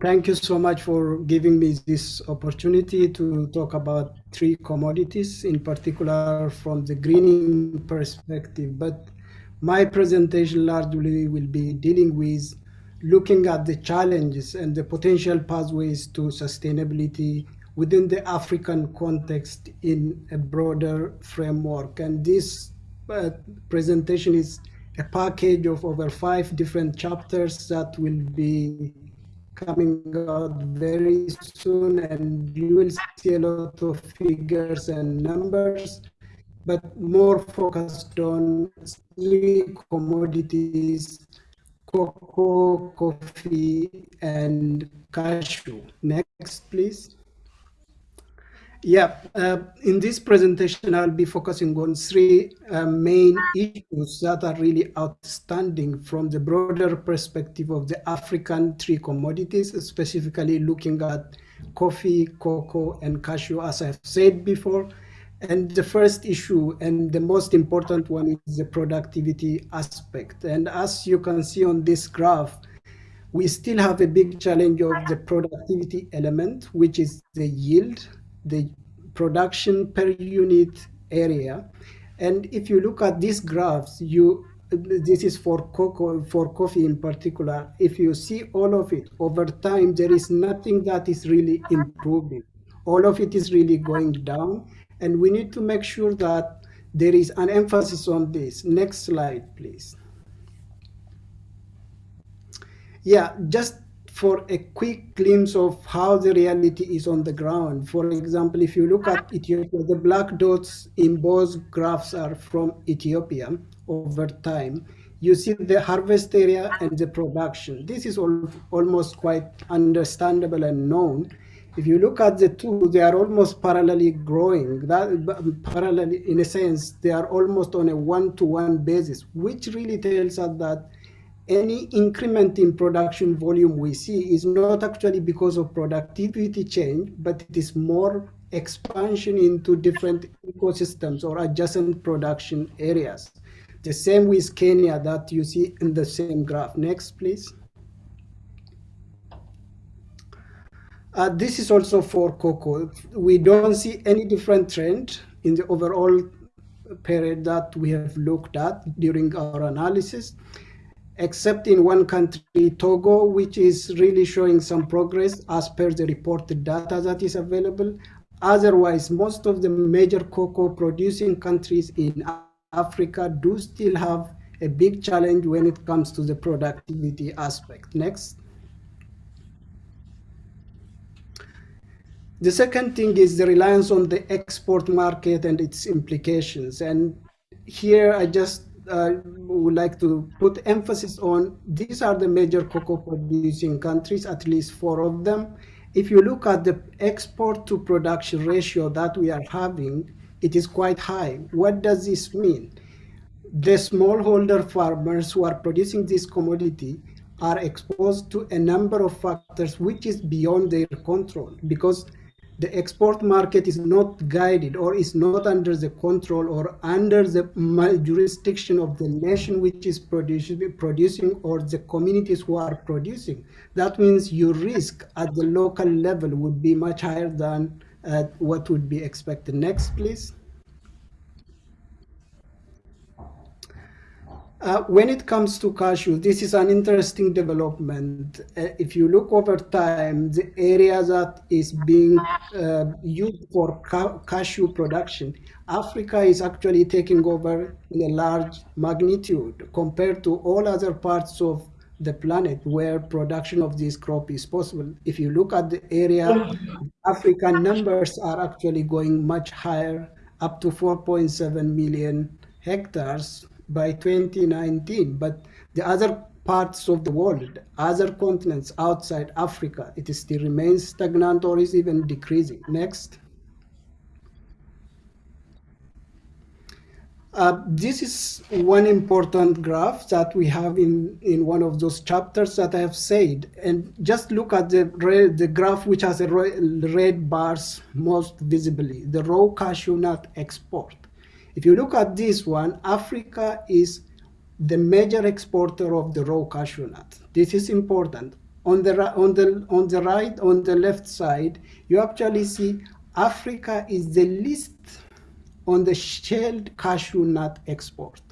thank you so much for giving me this opportunity to talk about three commodities, in particular from the greening perspective. But my presentation largely will be dealing with looking at the challenges and the potential pathways to sustainability within the African context in a broader framework. And this uh, presentation is a package of over five different chapters that will be coming out very soon and you will see a lot of figures and numbers but more focused on commodities cocoa coffee and cashew. Next please yeah, uh, in this presentation, I'll be focusing on three uh, main issues that are really outstanding from the broader perspective of the African tree commodities, specifically looking at coffee, cocoa, and cashew, as I've said before. And the first issue and the most important one is the productivity aspect. And as you can see on this graph, we still have a big challenge of the productivity element, which is the yield the production per unit area. And if you look at these graphs, you this is for cocoa for coffee in particular. If you see all of it over time, there is nothing that is really improving. All of it is really going down, and we need to make sure that there is an emphasis on this. Next slide, please. Yeah, just for a quick glimpse of how the reality is on the ground. For example, if you look at Ethiopia, the black dots in both graphs are from Ethiopia over time. You see the harvest area and the production. This is all, almost quite understandable and known. If you look at the two, they are almost parallelly growing. That parallel, in a sense, they are almost on a one-to-one -one basis, which really tells us that any increment in production volume we see is not actually because of productivity change, but it is more expansion into different ecosystems or adjacent production areas. The same with Kenya that you see in the same graph. Next, please. Uh, this is also for cocoa. We don't see any different trend in the overall period that we have looked at during our analysis except in one country, Togo, which is really showing some progress as per the reported data that is available. Otherwise, most of the major cocoa producing countries in Africa do still have a big challenge when it comes to the productivity aspect. Next. The second thing is the reliance on the export market and its implications. And here I just uh, would like to put emphasis on these are the major cocoa producing countries, at least four of them. If you look at the export to production ratio that we are having, it is quite high. What does this mean? The smallholder farmers who are producing this commodity are exposed to a number of factors which is beyond their control because the export market is not guided or is not under the control or under the jurisdiction of the nation which is producing, producing or the communities who are producing. That means your risk at the local level would be much higher than uh, what would be expected. Next, please. Uh, when it comes to cashew, this is an interesting development. Uh, if you look over time, the area that is being uh, used for ca cashew production, Africa is actually taking over in a large magnitude compared to all other parts of the planet where production of this crop is possible. If you look at the area, African numbers are actually going much higher, up to 4.7 million hectares by 2019, but the other parts of the world, other continents outside Africa, it still remains stagnant or is even decreasing. Next. Uh, this is one important graph that we have in, in one of those chapters that I have said. And just look at the, red, the graph which has the red bars most visibly, the raw cashew nut export. If you look at this one, Africa is the major exporter of the raw cashew nut. This is important. on the on the on the right on the left side, you actually see Africa is the least on the shelled cashew nut export.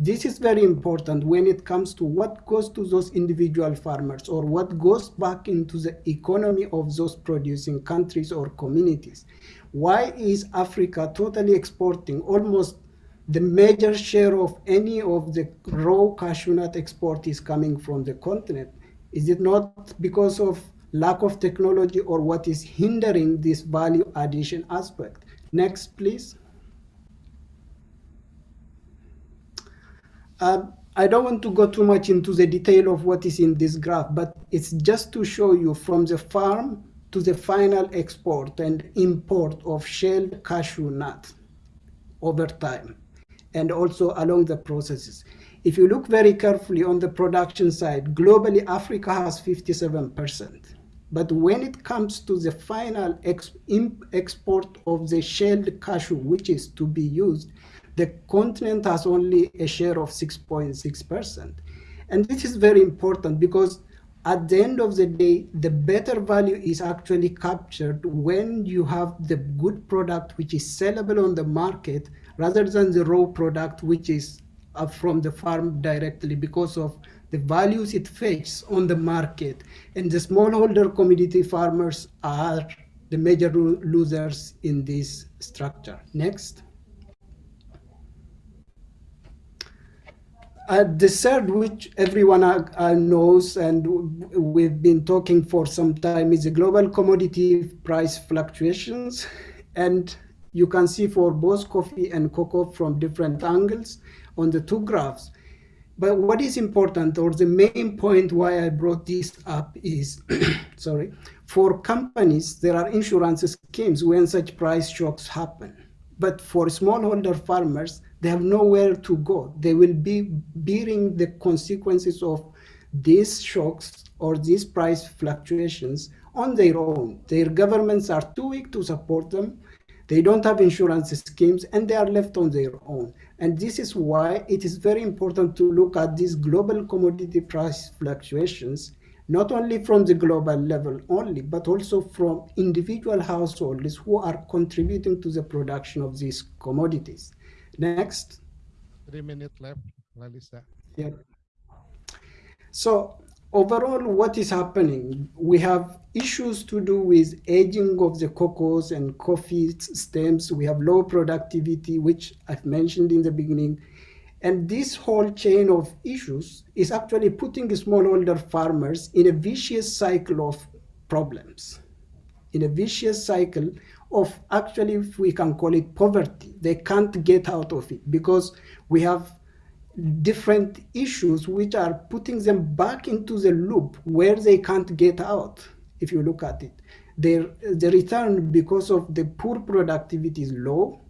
This is very important when it comes to what goes to those individual farmers or what goes back into the economy of those producing countries or communities. Why is Africa totally exporting almost the major share of any of the raw cashew nut export is coming from the continent? Is it not because of lack of technology or what is hindering this value addition aspect? Next, please. Um, I don't want to go too much into the detail of what is in this graph, but it's just to show you from the farm to the final export and import of shelled cashew nut over time and also along the processes. If you look very carefully on the production side, globally Africa has 57%. But when it comes to the final ex export of the shelled cashew, which is to be used, the continent has only a share of 6.6%. And this is very important because at the end of the day, the better value is actually captured when you have the good product which is sellable on the market rather than the raw product which is uh, from the farm directly because of the values it fetches on the market. And the smallholder community farmers are the major losers in this structure. Next. Uh, the third, which everyone uh, knows and we've been talking for some time, is the global commodity price fluctuations. And you can see for both coffee and cocoa from different angles on the two graphs. But what is important, or the main point why I brought this up is, sorry, for companies, there are insurance schemes when such price shocks happen. But for smallholder farmers, they have nowhere to go. They will be bearing the consequences of these shocks or these price fluctuations on their own. Their governments are too weak to support them. They don't have insurance schemes and they are left on their own. And this is why it is very important to look at these global commodity price fluctuations, not only from the global level only, but also from individual households who are contributing to the production of these commodities. Next. Three minutes left, Lalisa. Yeah. So overall, what is happening? We have issues to do with aging of the cocoa and coffee stems. We have low productivity, which I've mentioned in the beginning. And this whole chain of issues is actually putting smallholder farmers in a vicious cycle of problems, in a vicious cycle of actually, if we can call it poverty. They can't get out of it because we have different issues which are putting them back into the loop where they can't get out, if you look at it. Their, the return because of the poor productivity is low,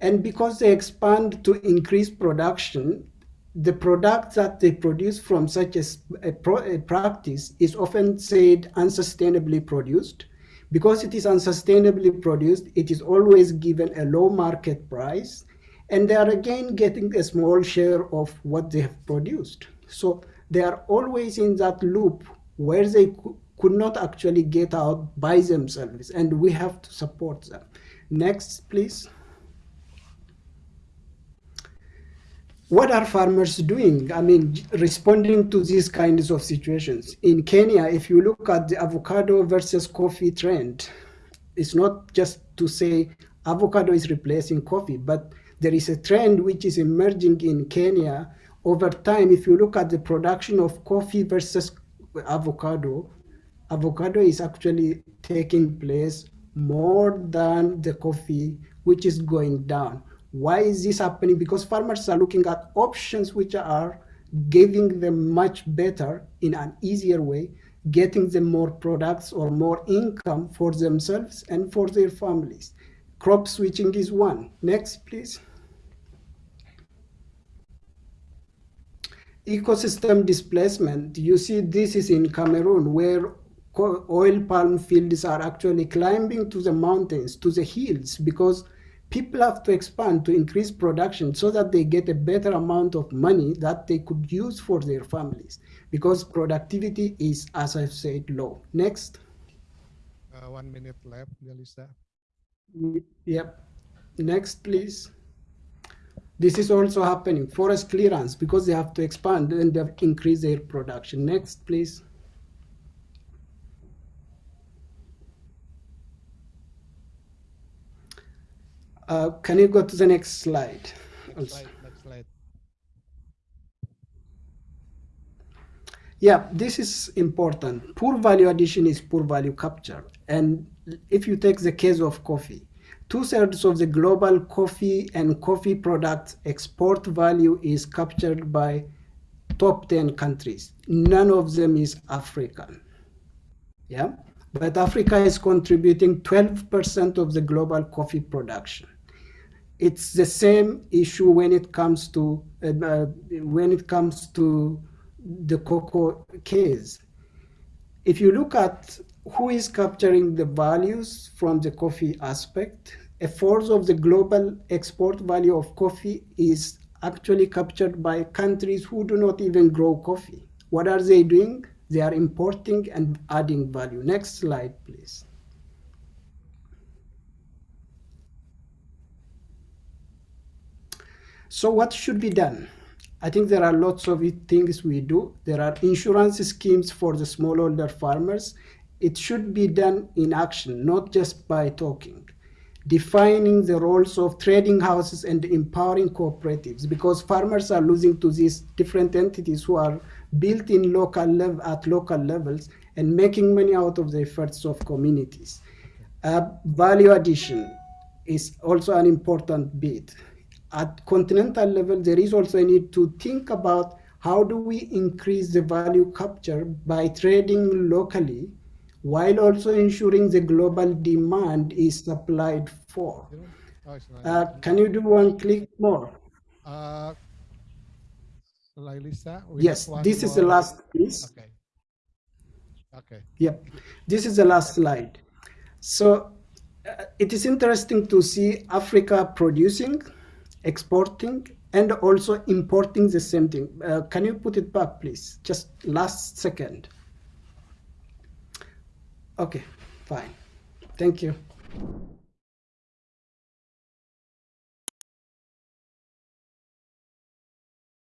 and because they expand to increase production, the product that they produce from such a, a, pro, a practice is often said unsustainably produced, because it is unsustainably produced, it is always given a low market price, and they are again getting a small share of what they have produced. So they are always in that loop where they could not actually get out by themselves, and we have to support them. Next, please. What are farmers doing? I mean, responding to these kinds of situations. In Kenya, if you look at the avocado versus coffee trend, it's not just to say avocado is replacing coffee, but there is a trend which is emerging in Kenya over time. If you look at the production of coffee versus avocado, avocado is actually taking place more than the coffee, which is going down. Why is this happening? Because farmers are looking at options which are giving them much better in an easier way, getting them more products or more income for themselves and for their families. Crop switching is one. Next, please. Ecosystem displacement. You see this is in Cameroon where oil palm fields are actually climbing to the mountains, to the hills, because people have to expand to increase production so that they get a better amount of money that they could use for their families because productivity is, as I've said, low. Next. Uh, one minute left, Yalisa. Yep. Next, please. This is also happening. Forest clearance, because they have to expand and they have to increase their production. Next, please. Uh, can you go to the next slide? Next slide. Next slide. Yeah, this is important. Poor value addition is poor value capture. And if you take the case of coffee, two-thirds of the global coffee and coffee product export value is captured by top 10 countries. None of them is African. Yeah, but Africa is contributing 12% of the global coffee production it's the same issue when it comes to uh, when it comes to the cocoa case. If you look at who is capturing the values from the coffee aspect, a fourth of the global export value of coffee is actually captured by countries who do not even grow coffee. What are they doing? They are importing and adding value. Next slide, please. So what should be done? I think there are lots of things we do. There are insurance schemes for the smallholder farmers. It should be done in action, not just by talking. Defining the roles of trading houses and empowering cooperatives because farmers are losing to these different entities who are built in local level at local levels and making money out of the efforts of communities. Uh, value addition is also an important bit at continental level, there is also a need to think about how do we increase the value capture by trading locally while also ensuring the global demand is supplied for. Uh, can you do one click more? Uh, Lisa, yes, this more. is the last piece. Okay. Okay. Yep. This is the last slide. So uh, it is interesting to see Africa producing exporting and also importing the same thing. Uh, can you put it back, please? Just last second. Okay, fine. Thank you.